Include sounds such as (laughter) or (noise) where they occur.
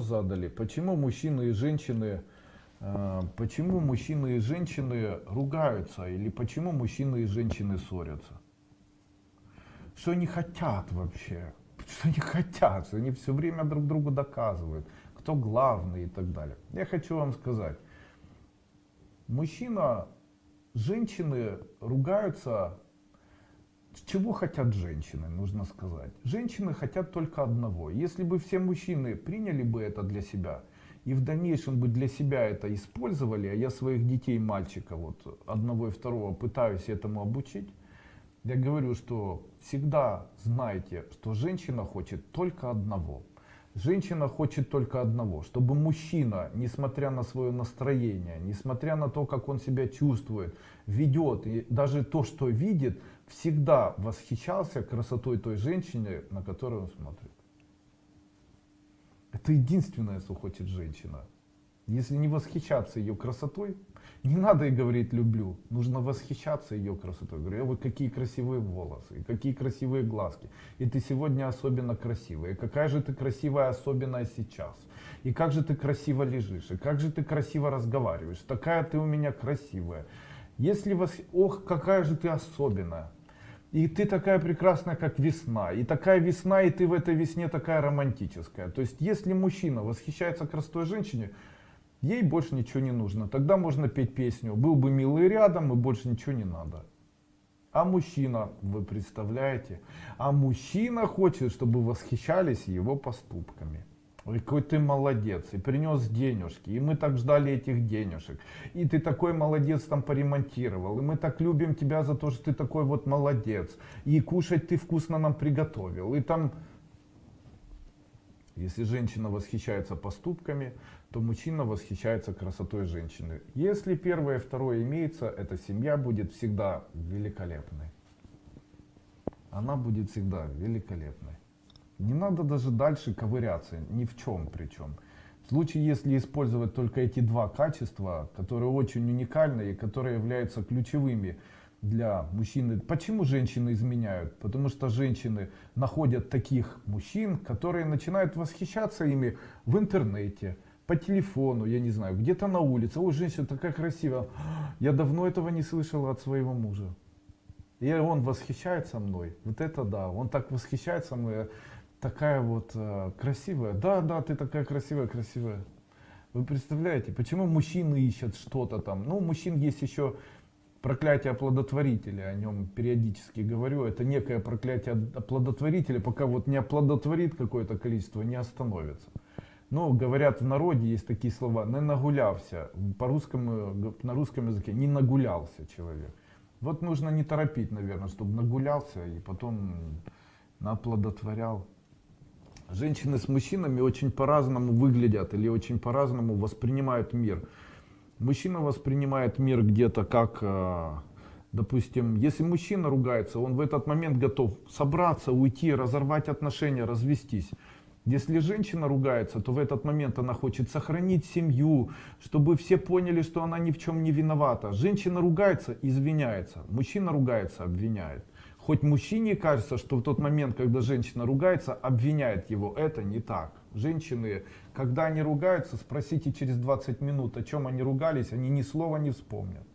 задали, почему мужчины и женщины, э, почему мужчины и женщины ругаются, или почему мужчины и женщины ссорятся? Что они хотят вообще? (laughs) Что они хотят? Они все время друг другу доказывают, кто главный и так далее. Я хочу вам сказать, мужчина, женщины ругаются чего хотят женщины, нужно сказать? Женщины хотят только одного. Если бы все мужчины приняли бы это для себя, и в дальнейшем бы для себя это использовали, а я своих детей, мальчика, вот одного и второго пытаюсь этому обучить, я говорю, что всегда знайте, что женщина хочет только одного – Женщина хочет только одного, чтобы мужчина, несмотря на свое настроение, несмотря на то, как он себя чувствует, ведет, и даже то, что видит, всегда восхищался красотой той женщины, на которую он смотрит. Это единственное, что хочет женщина. Если не восхищаться ее красотой, не надо ей говорить люблю, нужно восхищаться ее красотой. Говорю, вы какие красивые волосы, какие красивые глазки. И ты сегодня особенно красивая. И какая же ты красивая, особенно сейчас. И как же ты красиво лежишь, и как же ты красиво разговариваешь. Такая ты у меня красивая. Если вас, ох, какая же ты особенная. И ты такая прекрасная, как весна. И такая весна, и ты в этой весне такая романтическая. То есть, если мужчина восхищается красотой женщине, ей больше ничего не нужно. Тогда можно петь песню «Был бы милый рядом, и больше ничего не надо». А мужчина, вы представляете, а мужчина хочет, чтобы восхищались его поступками. Ой, какой ты молодец, и принес денежки, и мы так ждали этих денежек, и ты такой молодец там поремонтировал, и мы так любим тебя за то, что ты такой вот молодец, и кушать ты вкусно нам приготовил, и там если женщина восхищается поступками, то мужчина восхищается красотой женщины. Если первое и второе имеется, эта семья будет всегда великолепной. Она будет всегда великолепной. Не надо даже дальше ковыряться, ни в чем причем. В случае, если использовать только эти два качества, которые очень уникальны и которые являются ключевыми для мужчины. Почему женщины изменяют? Потому что женщины находят таких мужчин, которые начинают восхищаться ими в интернете, по телефону, я не знаю, где-то на улице. Ой, женщина такая красивая. Я давно этого не слышала от своего мужа. И он восхищается мной. Вот это да, он так восхищается мной. Такая вот э, красивая. Да, да, ты такая красивая, красивая. Вы представляете, почему мужчины ищут что-то там? Ну, мужчин есть еще проклятие оплодотворителя, о нем периодически говорю, это некое проклятие оплодотворителя, пока вот не оплодотворит какое-то количество, не остановится. Но говорят в народе, есть такие слова, не нагулялся, по русскому, на русском языке не нагулялся человек. Вот нужно не торопить, наверное, чтобы нагулялся и потом наплодотворял. Женщины с мужчинами очень по-разному выглядят или очень по-разному воспринимают мир. Мужчина воспринимает мир где-то как, э, допустим, если мужчина ругается, он в этот момент готов собраться, уйти, разорвать отношения, развестись. Если женщина ругается, то в этот момент она хочет сохранить семью, чтобы все поняли, что она ни в чем не виновата. Женщина ругается, извиняется. Мужчина ругается, обвиняет. Хоть мужчине кажется, что в тот момент, когда женщина ругается, обвиняет его. Это не так. Женщины, когда они ругаются, спросите через 20 минут, о чем они ругались, они ни слова не вспомнят.